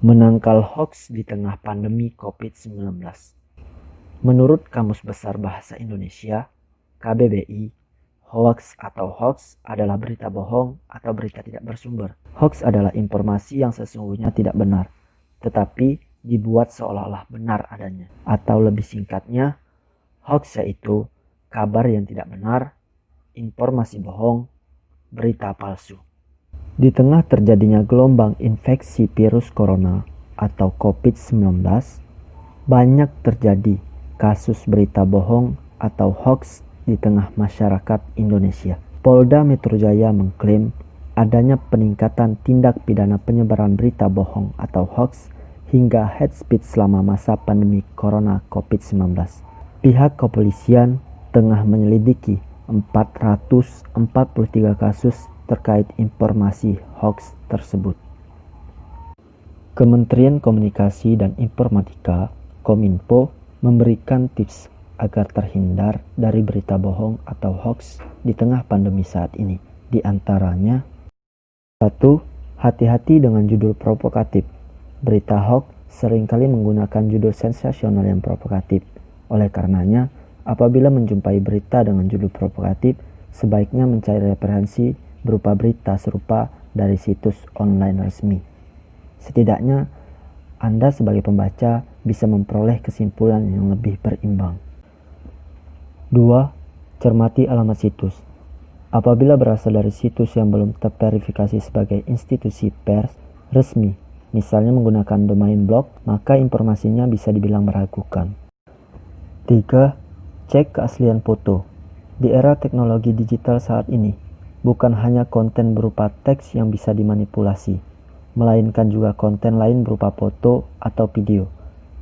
Menangkal hoax di tengah pandemi COVID-19. Menurut Kamus Besar Bahasa Indonesia, KBBI, hoax atau hoax adalah berita bohong atau berita tidak bersumber. Hoax adalah informasi yang sesungguhnya tidak benar, tetapi dibuat seolah-olah benar adanya. Atau lebih singkatnya, hoax yaitu kabar yang tidak benar, informasi bohong, berita palsu. Di tengah terjadinya gelombang infeksi virus corona atau COVID-19, banyak terjadi kasus berita bohong atau hoax di tengah masyarakat Indonesia. Polda Metro Jaya mengklaim adanya peningkatan tindak pidana penyebaran berita bohong atau hoax hingga head speed selama masa pandemi corona COVID-19. Pihak kepolisian tengah menyelidiki 443 kasus terkait informasi hoax tersebut. Kementerian Komunikasi dan Informatika Kominfo memberikan tips agar terhindar dari berita bohong atau hoax di tengah pandemi saat ini. Di antaranya, satu, hati-hati dengan judul provokatif. Berita hoax sering kali menggunakan judul sensasional yang provokatif. Oleh karenanya, apabila menjumpai berita dengan judul provokatif, sebaiknya mencari referensi berupa berita serupa dari situs online resmi. Setidaknya, Anda sebagai pembaca bisa memperoleh kesimpulan yang lebih berimbang. 2. Cermati alamat situs. Apabila berasal dari situs yang belum terverifikasi sebagai institusi pers resmi, misalnya menggunakan domain blog, maka informasinya bisa dibilang meragukan. 3. Cek keaslian foto. Di era teknologi digital saat ini, bukan hanya konten berupa teks yang bisa dimanipulasi, melainkan juga konten lain berupa foto atau video.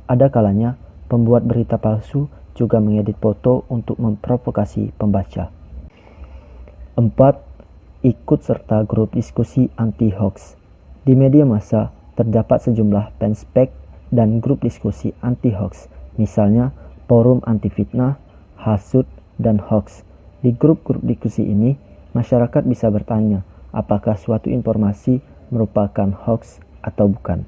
Ada kalanya, pembuat berita palsu juga mengedit foto untuk memprovokasi pembaca. 4. Ikut serta grup diskusi anti-hoax. Di media massa, terdapat sejumlah fanspage dan grup diskusi anti-hoax, misalnya forum anti-fitnah, hasut, dan hoax. Di grup-grup diskusi ini, masyarakat bisa bertanya apakah suatu informasi merupakan hoax atau bukan.